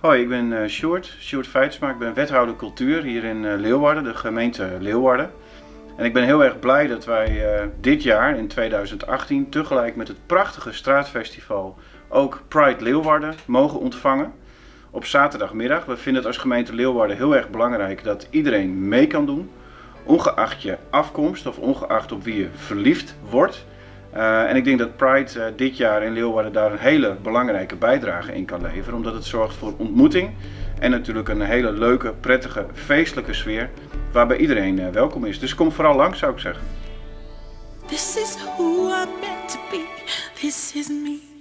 Hoi, ik ben uh, Sjoerd, Sjoerd Feitsma. Ik ben wethouder cultuur hier in uh, Leeuwarden, de gemeente Leeuwarden. En ik ben heel erg blij dat wij uh, dit jaar, in 2018, tegelijk met het prachtige straatfestival ook Pride Leeuwarden mogen ontvangen. Op zaterdagmiddag. We vinden het als gemeente Leeuwarden heel erg belangrijk dat iedereen mee kan doen. Ongeacht je afkomst of ongeacht op wie je verliefd wordt. Uh, en ik denk dat Pride uh, dit jaar in Leeuwarden daar een hele belangrijke bijdrage in kan leveren. Omdat het zorgt voor ontmoeting en natuurlijk een hele leuke, prettige, feestelijke sfeer. Waarbij iedereen uh, welkom is. Dus kom vooral langs zou ik zeggen. This is who I'm meant to be. This is me.